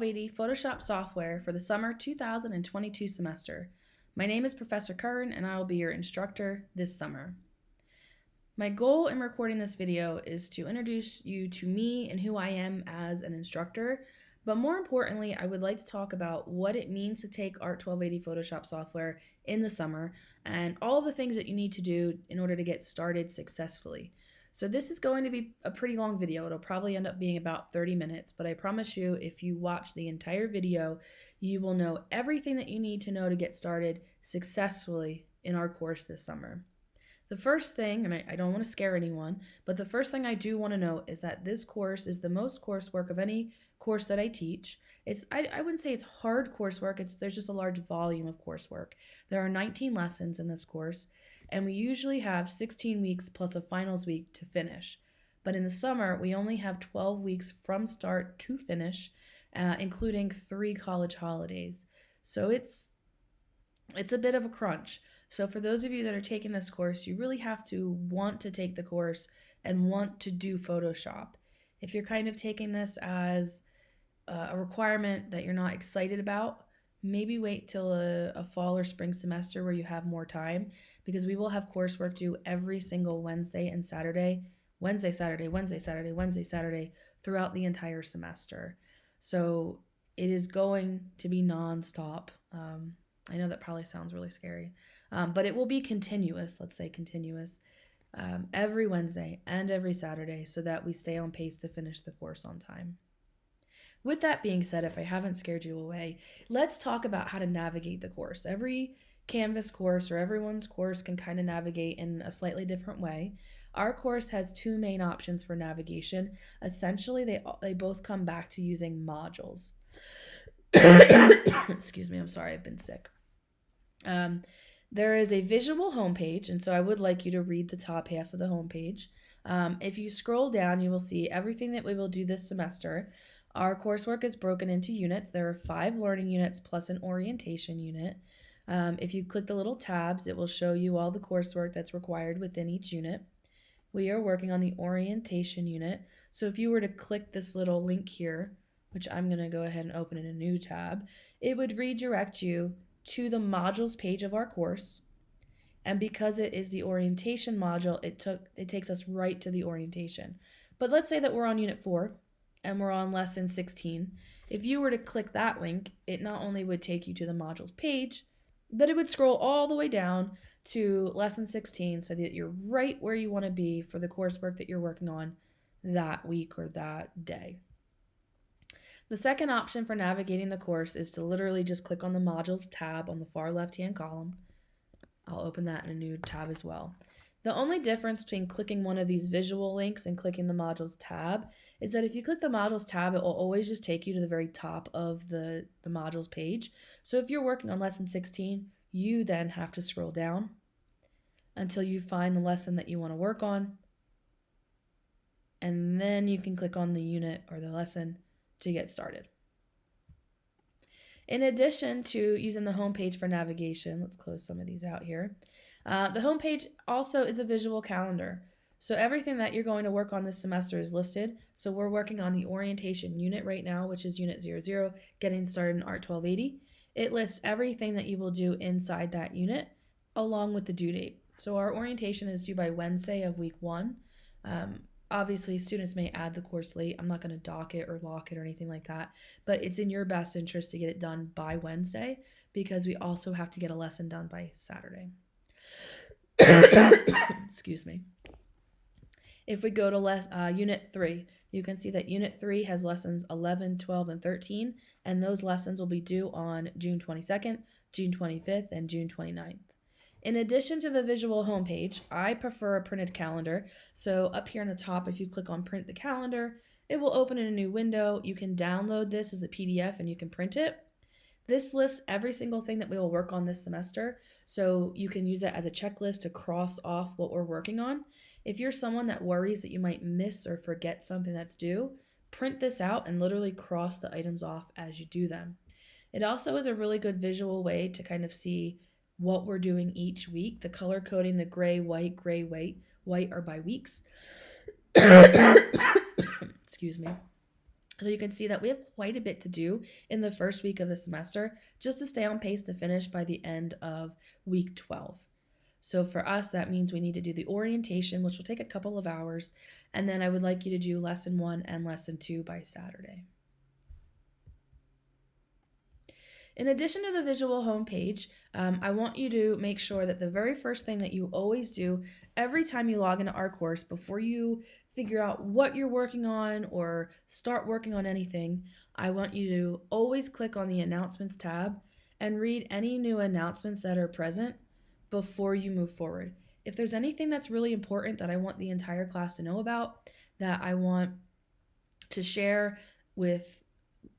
1280 Photoshop software for the summer 2022 semester. My name is Professor Curran and I will be your instructor this summer. My goal in recording this video is to introduce you to me and who I am as an instructor, but more importantly, I would like to talk about what it means to take Art 1280 Photoshop software in the summer and all the things that you need to do in order to get started successfully. So this is going to be a pretty long video. It'll probably end up being about 30 minutes, but I promise you if you watch the entire video, you will know everything that you need to know to get started successfully in our course this summer. The first thing, and I, I don't want to scare anyone, but the first thing I do want to note is that this course is the most coursework of any course that I teach. It's I, I wouldn't say it's hard coursework, it's there's just a large volume of coursework. There are 19 lessons in this course, and we usually have 16 weeks plus a finals week to finish. But in the summer, we only have 12 weeks from start to finish, uh, including three college holidays. So it's it's a bit of a crunch. So for those of you that are taking this course, you really have to want to take the course and want to do Photoshop. If you're kind of taking this as a requirement that you're not excited about, maybe wait till a, a, fall or spring semester where you have more time because we will have coursework due every single Wednesday and Saturday, Wednesday, Saturday, Wednesday, Saturday, Wednesday, Saturday throughout the entire semester. So it is going to be nonstop. Um, I know that probably sounds really scary, um, but it will be continuous. Let's say continuous um, every Wednesday and every Saturday so that we stay on pace to finish the course on time. With that being said, if I haven't scared you away, let's talk about how to navigate the course. Every Canvas course or everyone's course can kind of navigate in a slightly different way. Our course has two main options for navigation. Essentially, they, they both come back to using modules. Excuse me, I'm sorry, I've been sick. Um, there is a visual homepage, and so I would like you to read the top half of the homepage. Um, if you scroll down, you will see everything that we will do this semester. Our coursework is broken into units. There are five learning units plus an orientation unit. Um, if you click the little tabs, it will show you all the coursework that's required within each unit. We are working on the orientation unit. So if you were to click this little link here, which I'm going to go ahead and open in a new tab, it would redirect you to the modules page of our course. And because it is the orientation module, it took it takes us right to the orientation. But let's say that we're on unit 4 and we're on lesson 16. If you were to click that link, it not only would take you to the modules page, but it would scroll all the way down to lesson 16 so that you're right where you want to be for the coursework that you're working on that week or that day. The second option for navigating the course is to literally just click on the modules tab on the far left hand column. I'll open that in a new tab as well. The only difference between clicking one of these visual links and clicking the modules tab is that if you click the modules tab, it will always just take you to the very top of the, the modules page. So if you're working on lesson 16, you then have to scroll down until you find the lesson that you want to work on. And then you can click on the unit or the lesson to get started. In addition to using the home page for navigation, let's close some of these out here. Uh, the homepage also is a visual calendar. So everything that you're going to work on this semester is listed. So we're working on the orientation unit right now, which is unit 00, getting started in Art 1280. It lists everything that you will do inside that unit along with the due date. So our orientation is due by Wednesday of week one. Um, obviously, students may add the course late. I'm not going to dock it or lock it or anything like that, but it's in your best interest to get it done by Wednesday because we also have to get a lesson done by Saturday. Excuse me. If we go to less, uh, Unit 3, you can see that Unit 3 has lessons 11, 12, and 13, and those lessons will be due on June 22nd, June 25th, and June 29th. In addition to the visual homepage, I prefer a printed calendar. So up here on the top, if you click on print the calendar, it will open in a new window. You can download this as a PDF and you can print it. This lists every single thing that we will work on this semester, so you can use it as a checklist to cross off what we're working on. If you're someone that worries that you might miss or forget something that's due, print this out and literally cross the items off as you do them. It also is a really good visual way to kind of see what we're doing each week. The color coding, the gray, white, gray, white, white are by weeks. Excuse me. So you can see that we have quite a bit to do in the first week of the semester just to stay on pace to finish by the end of week 12. So for us, that means we need to do the orientation, which will take a couple of hours. And then I would like you to do lesson one and lesson two by Saturday. In addition to the visual homepage, um, I want you to make sure that the very first thing that you always do every time you log into our course before you figure out what you're working on or start working on anything, I want you to always click on the announcements tab and read any new announcements that are present before you move forward. If there's anything that's really important that I want the entire class to know about, that I want to share with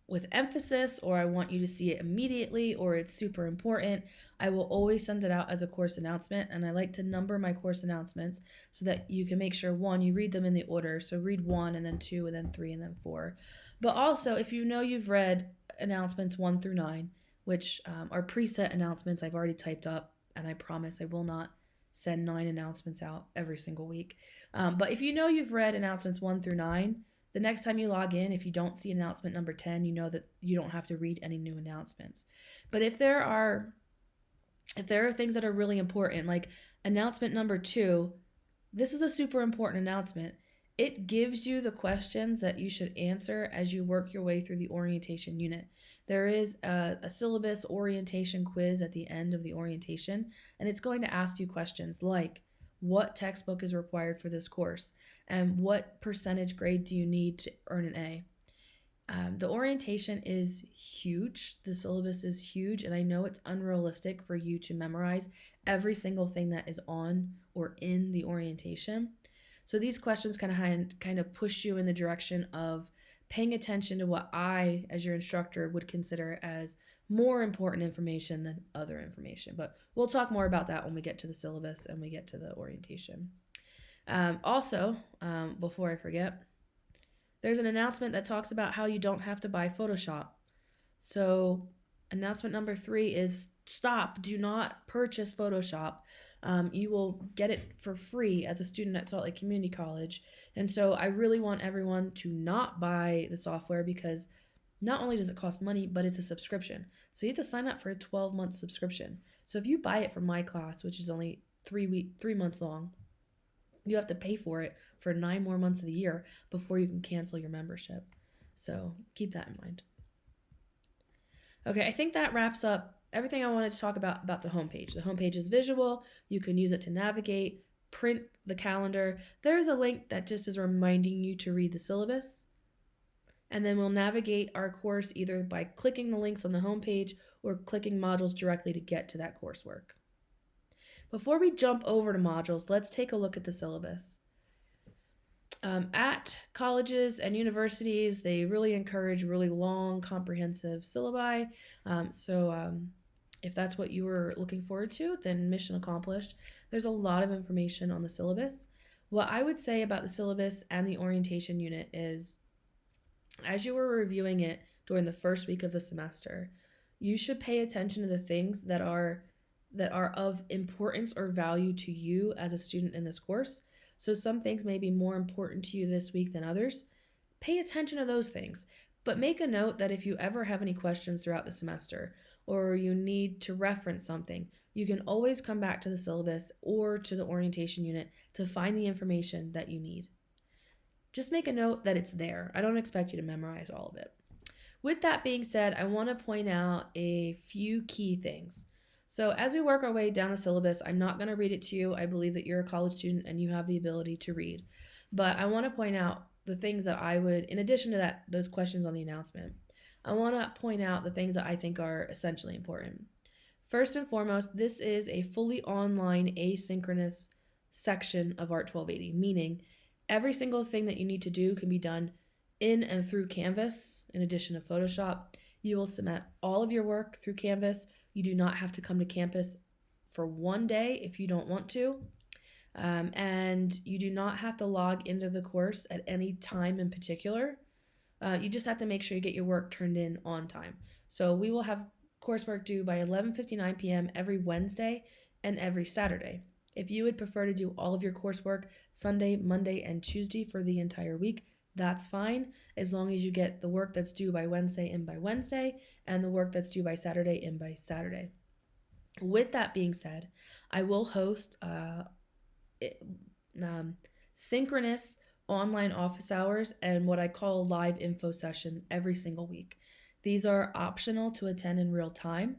with emphasis or I want you to see it immediately or it's super important, I will always send it out as a course announcement. And I like to number my course announcements so that you can make sure one, you read them in the order. So read one and then two and then three and then four. But also, if you know you've read announcements one through nine, which um, are preset announcements I've already typed up, and I promise I will not send nine announcements out every single week. Um, but if you know you've read announcements one through nine, the next time you log in, if you don't see announcement number 10, you know that you don't have to read any new announcements. But if there are if there are things that are really important, like announcement number two, this is a super important announcement. It gives you the questions that you should answer as you work your way through the orientation unit. There is a, a, syllabus orientation quiz at the end of the orientation, and it's going to ask you questions like what textbook is required for this course and what percentage grade do you need to earn an A. Um, the orientation is huge. The syllabus is huge, and I know it's unrealistic for you to memorize every single thing that is on or in the orientation. So these questions kind of kind of push you in the direction of paying attention to what I, as your instructor, would consider as more important information than other information. But we'll talk more about that when we get to the syllabus and we get to the orientation. Um, also, um, before I forget, there's an announcement that talks about how you don't have to buy Photoshop. So, announcement number three is stop, do not purchase Photoshop. Um, you will get it for free as a student at Salt Lake Community College. And so, I really want everyone to not buy the software because not only does it cost money, but it's a subscription. So, you have to sign up for a 12 month subscription. So, if you buy it from my class, which is only three week, three months long, you have to pay for it for nine more months of the year before you can cancel your membership. So keep that in mind. Okay, I think that wraps up everything I wanted to talk about about the homepage. The homepage is visual. You can use it to navigate, print the calendar. There's a link that just is reminding you to read the syllabus. And then we'll navigate our course either by clicking the links on the homepage or clicking modules directly to get to that coursework. Before we jump over to modules, let's take a look at the syllabus. Um, at colleges and universities, they really encourage really long, comprehensive syllabi. Um, so, um, if that's what you were looking forward to, then mission accomplished. There's a lot of information on the syllabus. What I would say about the syllabus and the orientation unit is as you were reviewing it during the first week of the semester, you should pay attention to the things that are that are of importance or value to you as a student in this course. So some things may be more important to you this week than others. Pay attention to those things, but make a note that if you ever have any questions throughout the semester or you need to reference something, you can always come back to the syllabus or to the orientation unit to find the information that you need. Just make a note that it's there. I don't expect you to memorize all of it. With that being said, I want to point out a few key things. So as we work our way down a syllabus, I'm not going to read it to you. I believe that you're a college student and you have the ability to read. But I want to point out the things that I would, in addition to that, those questions on the announcement, I want to point out the things that I think are essentially important. First and foremost, this is a fully online asynchronous section of Art 1280, meaning every single thing that you need to do can be done in and through Canvas, in addition to Photoshop. You will submit all of your work through Canvas you do not have to come to campus for one day if you don't want to. Um, and you do not have to log into the course at any time in particular. Uh, you just have to make sure you get your work turned in on time. So we will have coursework due by 11:59 p.m. every Wednesday and every Saturday. If you would prefer to do all of your coursework Sunday, Monday, and Tuesday for the entire week, that's fine as long as you get the work that's due by Wednesday in by Wednesday and the work that's due by Saturday in by Saturday. With that being said, I will host uh, um, synchronous online office hours and what I call live info session every single week. These are optional to attend in real time.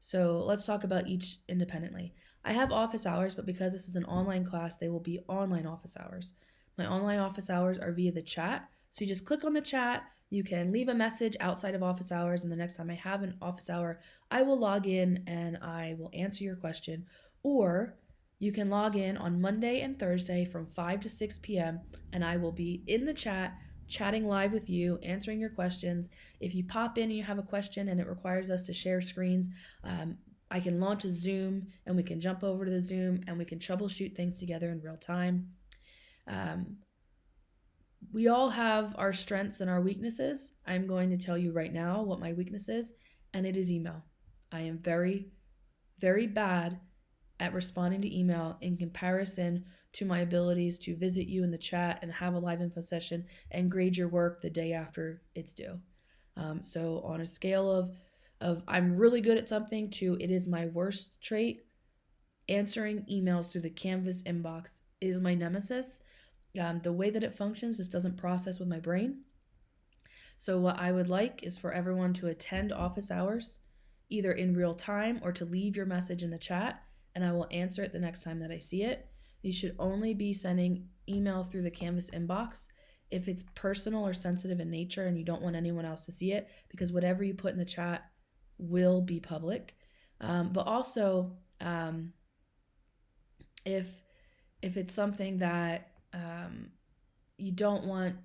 So let's talk about each independently. I have office hours, but because this is an online class, they will be online office hours. My online office hours are via the chat. So you just click on the chat, you can leave a message outside of office hours, and the next time I have an office hour, I will log in and I will answer your question. Or you can log in on Monday and Thursday from 5 to 6 p.m., and I will be in the chat chatting live with you, answering your questions. If you pop in and you have a question and it requires us to share screens, um, I can launch a Zoom and we can jump over to the Zoom and we can troubleshoot things together in real time. Um, we all have our strengths and our weaknesses. I'm going to tell you right now what my weakness is, and it is email. I am very, very bad at responding to email in comparison to my abilities to visit you in the chat and have a live info session and grade your work the day after it's due. Um, so on a scale of of I'm really good at something to it is my worst trait, answering emails through the Canvas inbox is my nemesis. Um, the way that it functions just doesn't process with my brain. So, what I would like is for everyone to attend office hours, either in real time or to leave your message in the chat, and I will answer it the next time that I see it. You should only be sending email through the Canvas inbox if it's personal or sensitive in nature and you don't want anyone else to see it, because whatever you put in the chat will be public. Um, but also, um, if if it's something that um, you don't want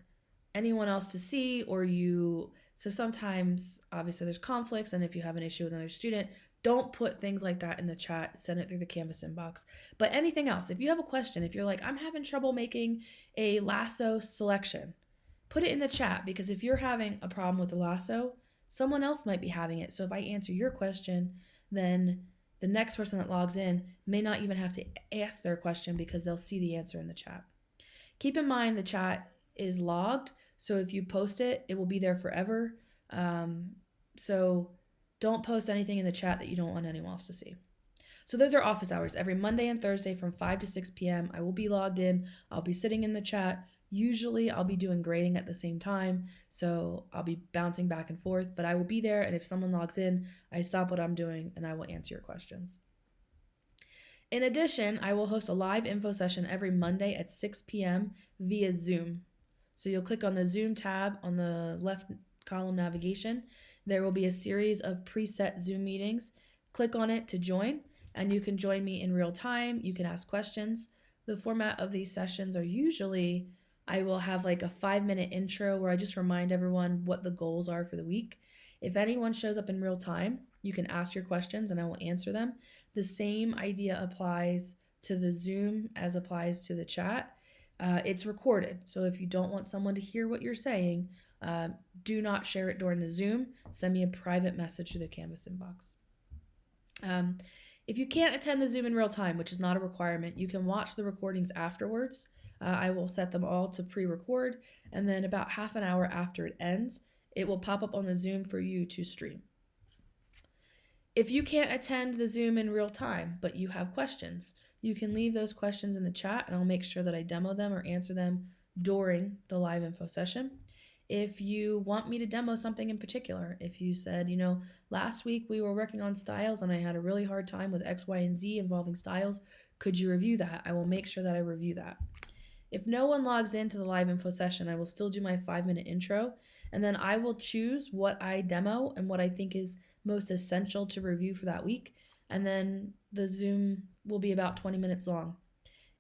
anyone else to see or you so sometimes obviously there's conflicts and if you have an issue with another student don't put things like that in the chat. Send it through the canvas inbox. But anything else if you have a question if you're like i'm having trouble making a lasso selection put it in the chat because if you're having a problem with the lasso someone else might be having it. So if i answer your question then the next person that logs in may not even have to ask their question because they'll see the answer in the chat Keep in mind the chat is logged, so if you post it, it will be there forever. Um, so don't post anything in the chat that you don't want anyone else to see. So those are office hours. Every Monday and Thursday from 5 to 6 p.m. I will be logged in. I'll be sitting in the chat. Usually I'll be doing grading at the same time, so I'll be bouncing back and forth, but I will be there and if someone logs in, I stop what I'm doing and I will answer your questions. In addition, I will host a live info session every Monday at 6 p.m. via Zoom. So you'll click on the Zoom tab on the left column navigation. There will be a series of preset Zoom meetings. Click on it to join, and you can join me in real time. You can ask questions. The format of these sessions are usually I will have like a five minute intro where I just remind everyone what the goals are for the week. If anyone shows up in real time, you can ask your questions and I will answer them. The same idea applies to the Zoom as applies to the chat. Uh, it's recorded. So if you don't want someone to hear what you're saying, uh, do not share it during the Zoom. Send me a private message to the Canvas inbox. Um, if you can't attend the Zoom in real time, which is not a requirement, you can watch the recordings afterwards. Uh, I will set them all to pre record, and then about half an hour after it ends, it will pop up on the Zoom for you to stream. If you can't attend the Zoom in real time, but you have questions, you can leave those questions in the chat and I'll make sure that I demo them or answer them during the live info session. If you want me to demo something in particular, if you said, you know, last week we were working on styles and I had a really hard time with X, Y, and Z involving styles, could you review that? I will make sure that I review that. If no one logs into the live info session, I will still do my five minute intro and then I will choose what I demo and what I think is most essential to review for that week. And then the Zoom will be about 20 minutes long.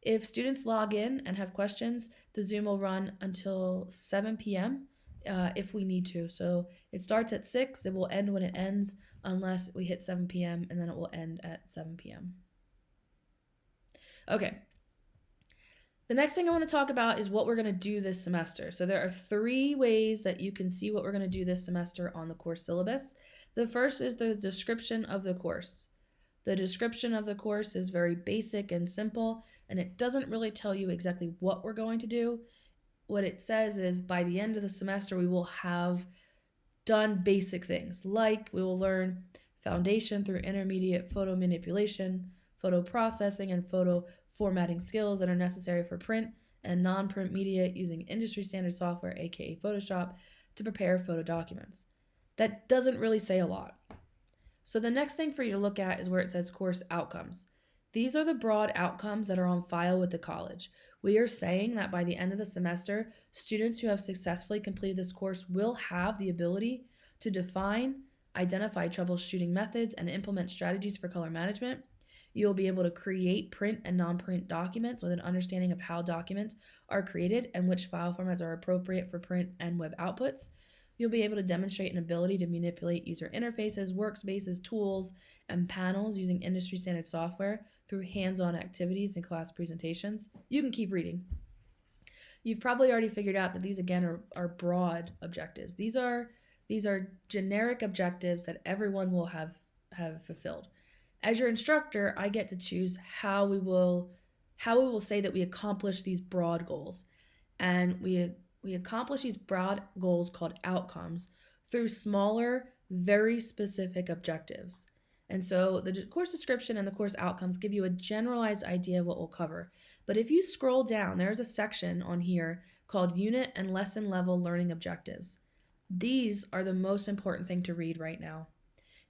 If students log in and have questions, the Zoom will run until 7 p.m. Uh, if we need to. So it starts at 6, it will end when it ends, unless we hit 7 p.m., and then it will end at 7 p.m. Okay. The next thing I want to talk about is what we're going to do this semester. So there are three ways that you can see what we're going to do this semester on the course syllabus. The first is the description of the course. The description of the course is very basic and simple, and it doesn't really tell you exactly what we're going to do. what it says is by the end of the semester we will have done basic things like we will learn foundation through intermediate photo manipulation, photo processing, and photo formatting skills that are necessary for print and non print media using industry standard software, aka Photoshop, to prepare photo documents. That doesn't really say a lot. So, the next thing for you to look at is where it says course outcomes. These are the broad outcomes that are on file with the college. We are saying that by the end of the semester, students who have successfully completed this course will have the ability to define, identify troubleshooting methods, and implement strategies for color management. You'll be able to create print and non print documents with an understanding of how documents are created and which file formats are appropriate for print and web outputs. You'll be able to demonstrate an ability to manipulate user interfaces, workspaces, tools, and panels using industry standard software through hands on activities and class presentations. You can keep reading. You've probably already figured out that these again are, are broad objectives. These are these are generic objectives that everyone will have have fulfilled. As your instructor, I get to choose how we will how we will say that we accomplish these broad goals. And we we accomplish these broad goals called outcomes through smaller, very specific objectives. And so the course description and the course outcomes give you a generalized idea of what we'll cover. But if you scroll down, there's a section on here called Unit and Lesson Level Learning Objectives. These are the most important thing to read right now.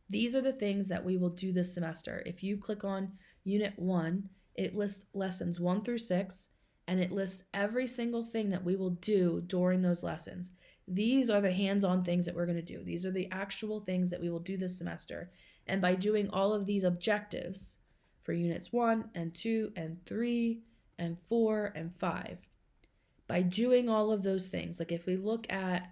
These are the things that we will do this semester. If you click on Unit 1, it lists lessons 1 through 6 and it lists every single thing that we will do during those lessons. These are the hands on things that we're going to do. These are the actual things that we will do this semester. And by doing all of these objectives for units 1 and 2 and 3 and 4 and 5, by doing all of those things, like if we look at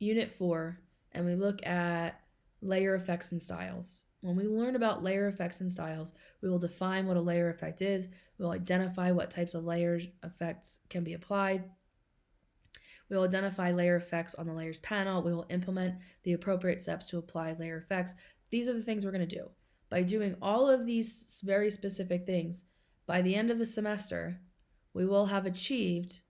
unit 4 and we look at layer effects and styles, when we learn about layer effects and styles, we will define what a layer effect is, we'll identify what types of layers effects can be applied, we will identify layer effects on the layers panel. We will implement the appropriate steps to apply layer effects. These are the things we're going to do. By doing all of these very specific things, by the end of the semester, we will have achieved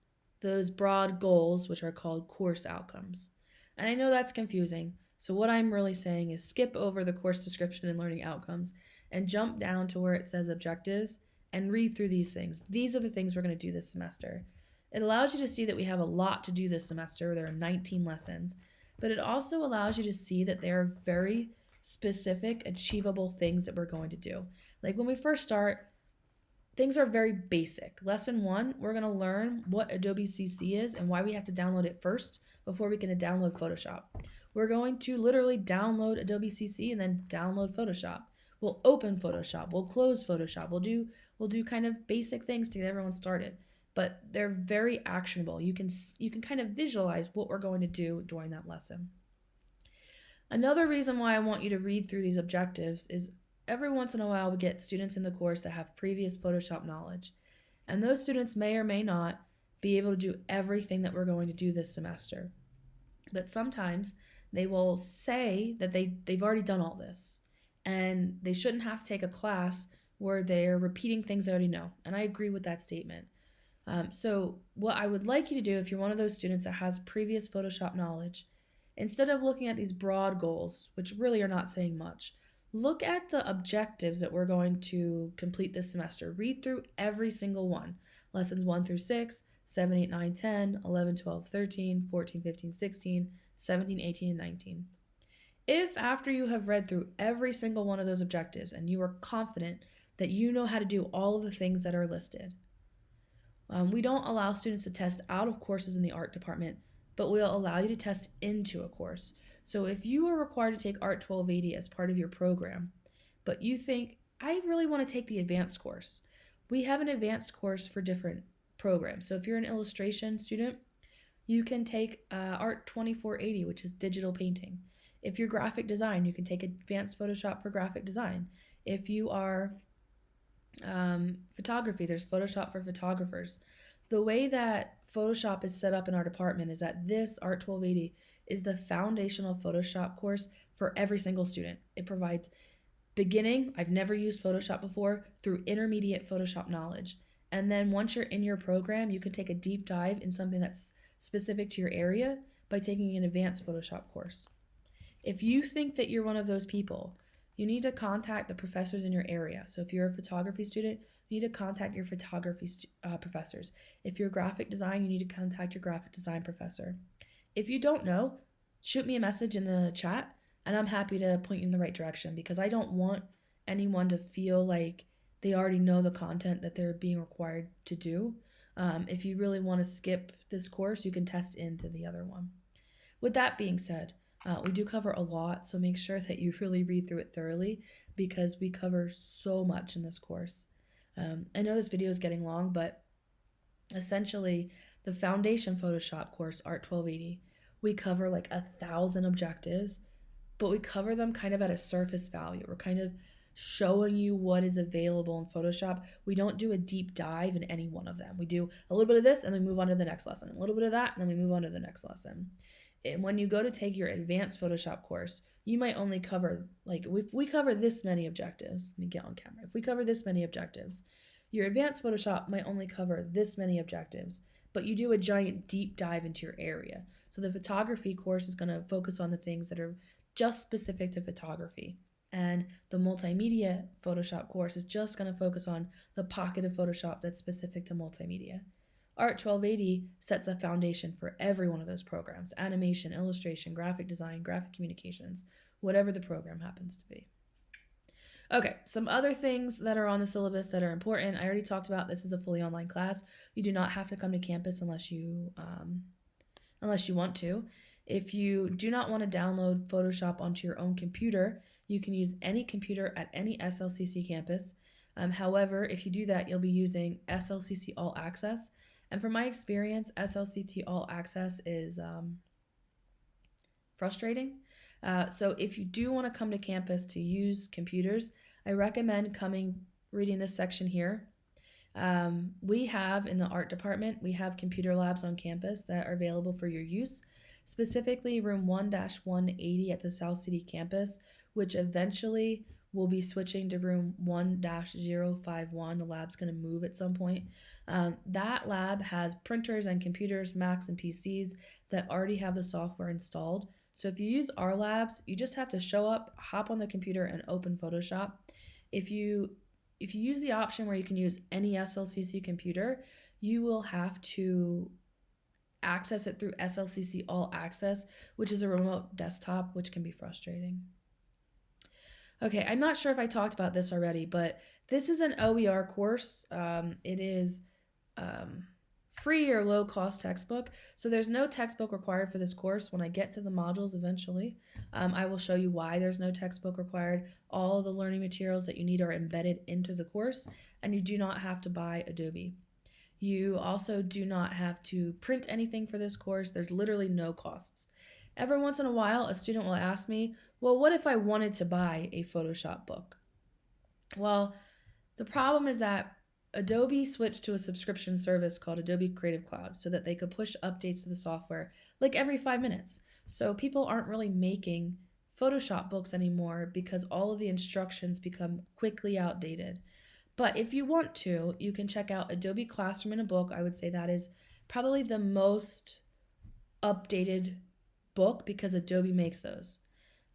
those broad goals, which are called course outcomes. And I know that's confusing. So, what I'm really saying is skip over the course description and learning outcomes and jump down to where it says objectives and read through these things. These are the things we're going to do this semester. It allows you to see that we have a lot to do this semester. There are 19 lessons, but it also allows you to see that there are very specific, achievable things that we're going to do. Like when we first start, things are very basic. Lesson one, we're going to learn what Adobe CC is and why we have to download it first before we can download Photoshop. We're going to literally download Adobe CC and then download Photoshop. We'll open Photoshop, we'll close Photoshop, we'll do we'll do kind of basic things to get everyone started. But they're very actionable. You can you can kind of visualize what we're going to do during that lesson. Another reason why I want you to read through these objectives is every once in a while we get students in the course that have previous Photoshop knowledge. And those students may or may not be able to do everything that we're going to do this semester. But sometimes they will say that they, they've already done all this and they shouldn't have to take a class where they're repeating things they already know. And I agree with that statement. Um, so, what I would like you to do if you're one of those students that has previous Photoshop knowledge Instead of looking at these broad goals, which really are not saying much, look at the objectives that we're going to complete this semester. Read through every single one lessons 1 through 6, 7, 8, 9, 10, 11, 12, 13, 14, 15, 16, 17, 18, and 19. If after you have read through every single one of those objectives and you are confident that you know how to do all of the things that are listed, um, we don't allow students to test out of courses in the art department but we will allow you to test into a course. So if you are required to take Art 1280 as part of your program, but you think, I really want to take the advanced course, we have an advanced course for different programs. So if you're an illustration student, you can take uh, Art 2480, which is digital painting. If you're graphic design, you can take Advanced Photoshop for graphic design. If you are um, photography, there's Photoshop for photographers. The way that Photoshop is set up in our department is that this Art 1280 is the foundational Photoshop course for every single student. It provides beginning, I've never used Photoshop before, through intermediate Photoshop knowledge. And then once you're in your program, you can take a deep dive in something that's specific to your area by taking an advanced Photoshop course. If you think that you're one of those people, you need to contact the professors in your area. So if you're a photography student, you need to contact your photography uh, professors. If you're graphic design, you need to contact your graphic design professor. If you don't know, shoot me a message in the chat and I'm happy to point you in the right direction because I don't want anyone to feel like they already know the content that they're being required to do. Um, if you really want to skip this course, you can test into the other one. With that being said, uh, we do cover a lot, so make sure that you really read through it thoroughly because we cover so much in this course. Um, I know this video is getting long, but essentially, the Foundation Photoshop course, Art 1280, we cover like a thousand objectives, but we cover them kind of at a surface value. We're kind of showing you what is available in Photoshop. We don't do a deep dive in any one of them. We do a little bit of this and then move on to the next lesson, a little bit of that, and then we move on to the next lesson and when you go to take your advanced Photoshop course, you might only cover, like, if we cover this many objectives, let me get on camera. If we cover this many objectives, your advanced Photoshop might only cover this many objectives, but you do a giant deep dive into your area. So the photography course is going to focus on the things that are just specific to photography. And the multimedia Photoshop course is just going to focus on the pocket of Photoshop that's specific to multimedia. Art 1280 sets a foundation for every one of those programs animation, illustration, graphic design, graphic communications, whatever the program happens to be. Okay, some other things that are on the syllabus that are important. I already talked about this is a fully online class. You do not have to come to campus unless you um, unless you want to. If you do not want to download Photoshop onto your own computer, you can use any computer at any SLCC campus. Um, however, if you do that, you'll be using SLCC All Access, and from my experience, SLCC All Access is um, frustrating. Uh, so if you do want to come to campus to use computers, I recommend coming reading this section here. Um, we have in the art department, we have computer labs on campus that are available for your use, specifically room 1-180 at the South City campus, which eventually will be switching to room 1-051. The lab's going to move at some point. Um, that lab has printers and computers, Macs and PCs that already have the software installed. So if you use our labs, you just have to show up, hop on the computer and open Photoshop. If you if you use the option where you can use any SLCC computer, you will have to access it through SLCC All Access, which is a remote desktop, which can be frustrating. Okay, I'm not sure if I talked about this already, but this is an OER course. Um, it is um, free or low cost textbook. So there's no textbook required for this course. When I get to the modules eventually, um, I will show you why there's no textbook required. All the learning materials that you need are embedded into the course, and you do not have to buy Adobe. You also do not have to print anything for this course. There's literally no costs. Every once in a while, a student will ask me, well, what if I wanted to buy a Photoshop book? Well, the problem is that Adobe switched to a subscription service called Adobe Creative Cloud so that they could push updates to the software like every five minutes. So people aren't really making Photoshop books anymore because all of the instructions become quickly outdated. But if you want to, you can check out Adobe Classroom in a book. I would say that is probably the most updated book because Adobe makes those.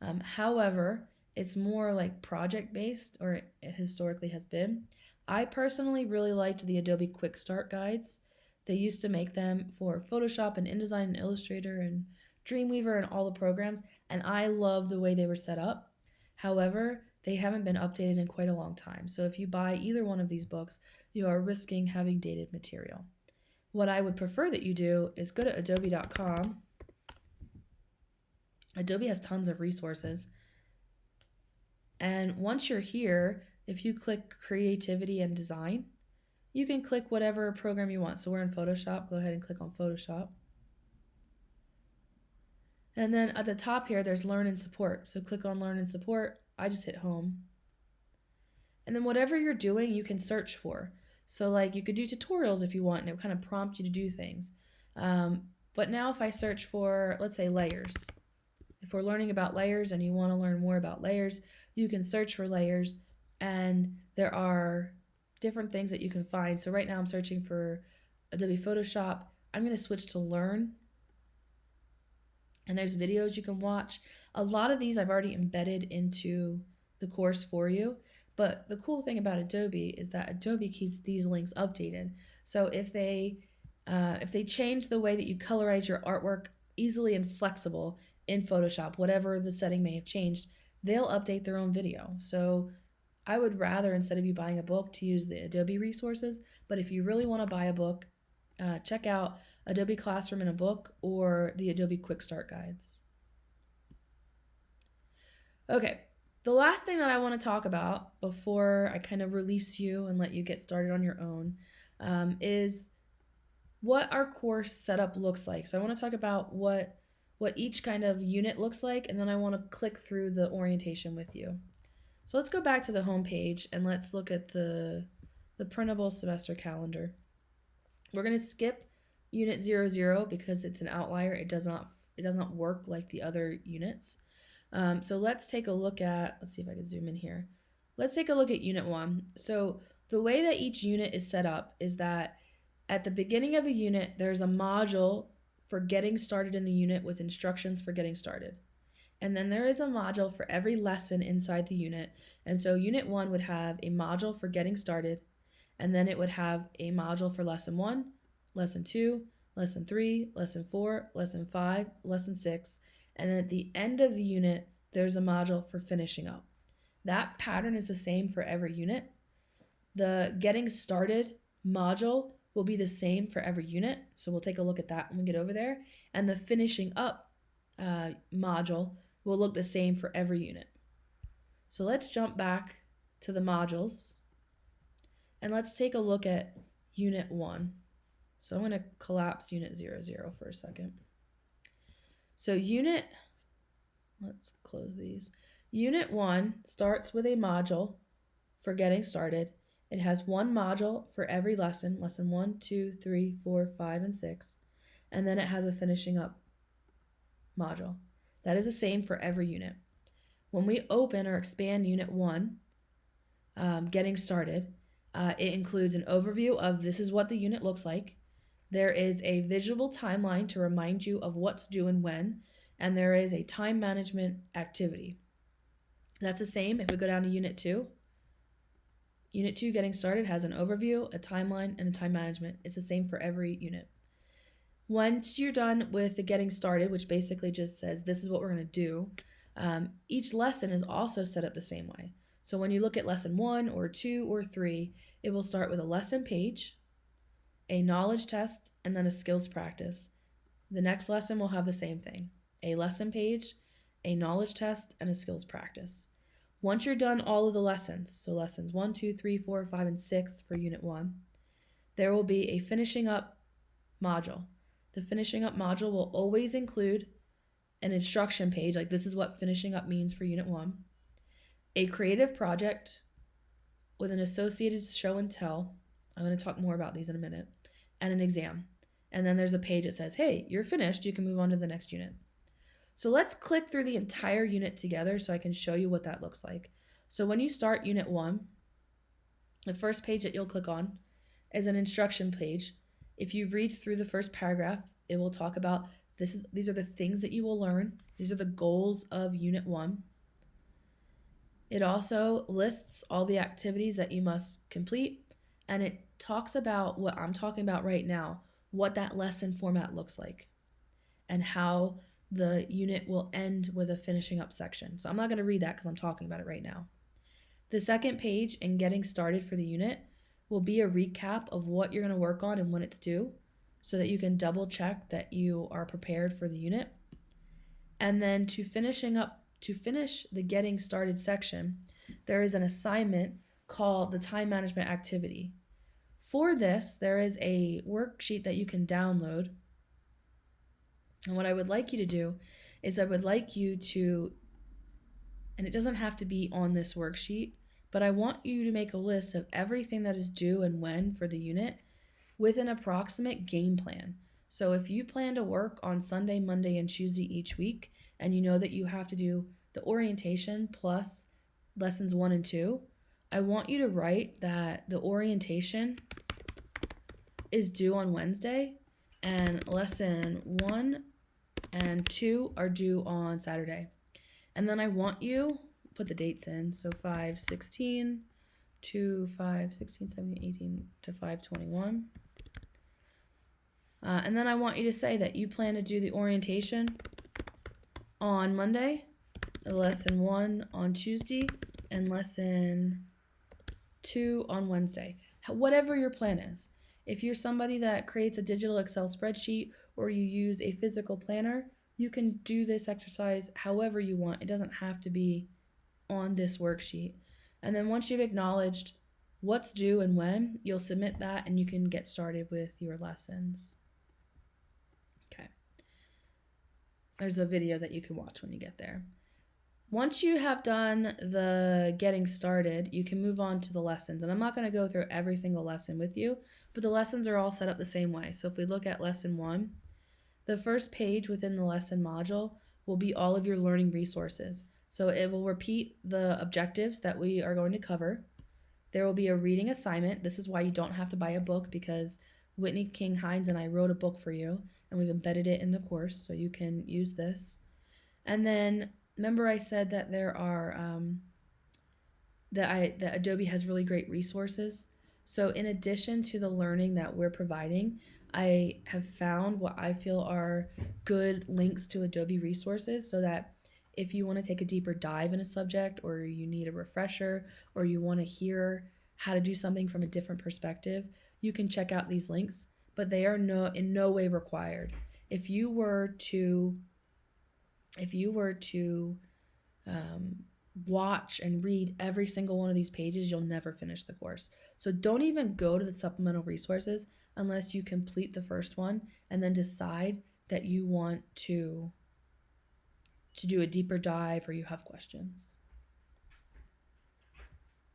Um, however, it's more like project based, or it historically has been. I personally really liked the Adobe Quick Start guides. They used to make them for Photoshop and InDesign and Illustrator and Dreamweaver and all the programs, and I love the way they were set up. However, they haven't been updated in quite a long time, so if you buy either one of these books, you are risking having dated material. What I would prefer that you do is go to adobe.com Adobe has tons of resources. And once you're here, if you click creativity and design, you can click whatever program you want. So we're in Photoshop, go ahead and click on Photoshop. And then at the top here, there's learn and support. So click on learn and support. I just hit home. And then whatever you're doing, you can search for. So like you could do tutorials if you want, and it kind of prompt you to do things. Um, but now if I search for, let's say layers, if we're learning about layers and you want to learn more about layers, you can search for layers and there are different things that you can find. So right now I'm searching for Adobe Photoshop. I'm going to switch to Learn. And there's videos you can watch. A lot of these I've already embedded into the course for you. But the cool thing about Adobe is that Adobe keeps these links updated. So if they uh, if they change the way that you colorize your artwork easily and flexible in Photoshop, whatever the setting may have changed, they'll update their own video. So I would rather, instead of you buying a book, to use the Adobe resources. But if you really want to buy a book, uh, check out Adobe Classroom in a book or the Adobe Quick Start Guides. Okay, the last thing that I want to talk about before I kind of release you and let you get started on your own um, is what our course setup looks like. So I want to talk about what what each kind of unit looks like, and then I want to click through the orientation with you. So let's go back to the home page and let's look at the, the printable semester calendar. We're going to skip unit 00 because it's an outlier. It does not it does not work like the other units. Um, so let's take a look at, let's see if I can zoom in here. Let's take a look at unit one. So the way that each unit is set up is that at the beginning of a unit, there's a module for getting started in the unit with instructions for getting started. And then there is a module for every lesson inside the unit. And so unit one would have a module for getting started, and then it would have a module for lesson one, lesson two, lesson three, lesson four, lesson five, lesson six. And then at the end of the unit, there's a module for finishing up. That pattern is the same for every unit. The getting started module will be the same for every unit. So we'll take a look at that when we get over there. And the finishing up uh, module will look the same for every unit. So let's jump back to the modules and let's take a look at unit one. So I'm going to collapse unit 00, 0 for a second. So unit, let's close these. Unit one starts with a module for getting started it has one module for every lesson, lesson one, two, three, four, five, and six. And then it has a finishing up module. That is the same for every unit. When we open or expand unit one, um, getting started, uh, it includes an overview of this is what the unit looks like. There is a visual timeline to remind you of what's due and when, and there is a time management activity. That's the same if we go down to unit two. Unit 2 Getting Started has an overview, a timeline, and a time management. It's the same for every unit. Once you're done with the Getting Started, which basically just says this is what we're going to do, um, each lesson is also set up the same way. So when you look at lesson 1 or 2 or 3, it will start with a lesson page, a knowledge test, and then a skills practice. The next lesson will have the same thing a lesson page, a knowledge test, and a skills practice. Once you're done all of the lessons, so lessons 1, 2, 3, 4, 5, and 6 for Unit 1, there will be a finishing up module. The finishing up module will always include an instruction page, like this is what finishing up means for Unit 1, a creative project with an associated show and tell. I'm going to talk more about these in a minute, and an exam. And then there's a page that says, hey, you're finished, you can move on to the next unit. So let's click through the entire unit together so I can show you what that looks like. So when you start unit one, the first page that you'll click on is an instruction page. If you read through the first paragraph, it will talk about this is these are the things that you will learn. These are the goals of unit one. It also lists all the activities that you must complete and it talks about what I'm talking about right now, what that lesson format looks like and how the unit will end with a finishing up section. So I'm not going to read that because I'm talking about it right now. The second page in getting started for the unit will be a recap of what you're going to work on and when it's due so that you can double check that you are prepared for the unit. And then to finishing up to finish the getting started section, there is an assignment called the time management activity. For this, there is a worksheet that you can download and what I would like you to do is I would like you to, and it doesn't have to be on this worksheet, but I want you to make a list of everything that is due and when for the unit with an approximate game plan. So if you plan to work on Sunday, Monday, and Tuesday each week, and you know that you have to do the orientation plus lessons one and two, I want you to write that the orientation is due on Wednesday and lesson one and two are due on Saturday. And then I want you, put the dates in, so 5, 16 to 5, 16, 17, 18 to 5, 21. Uh, and then I want you to say that you plan to do the orientation on Monday, lesson one on Tuesday, and lesson two on Wednesday. Whatever your plan is. If you're somebody that creates a digital Excel spreadsheet or you use a physical planner, you can do this exercise however you want. It doesn't have to be on this worksheet. And then once you've acknowledged what's due and when, you'll submit that and you can get started with your lessons. Okay. There's a video that you can watch when you get there. Once you have done the getting started, you can move on to the lessons. And I'm not going to go through every single lesson with you, but the lessons are all set up the same way. So if we look at lesson one, the first page within the lesson module will be all of your learning resources. So it will repeat the objectives that we are going to cover. There will be a reading assignment. This is why you don't have to buy a book because Whitney King Hines and I wrote a book for you and we've embedded it in the course so you can use this. And then remember I said that there are um, that I that Adobe has really great resources. So in addition to the learning that we're providing, I have found what I feel are good links to Adobe resources so that if you want to take a deeper dive in a subject or you need a refresher or you want to hear how to do something from a different perspective, you can check out these links, but they are no in no way required. If you were to if you were to um, watch and read every single one of these pages, you'll never finish the course. So don't even go to the supplemental resources unless you complete the first one and then decide that you want to to do a deeper dive or you have questions.